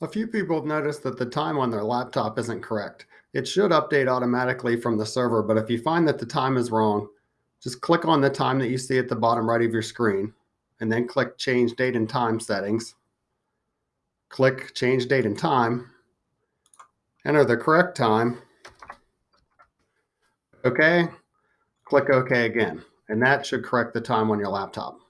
A few people have noticed that the time on their laptop isn't correct. It should update automatically from the server, but if you find that the time is wrong, just click on the time that you see at the bottom right of your screen and then click change date and time settings. Click change date and time, enter the correct time, okay, click OK again, and that should correct the time on your laptop.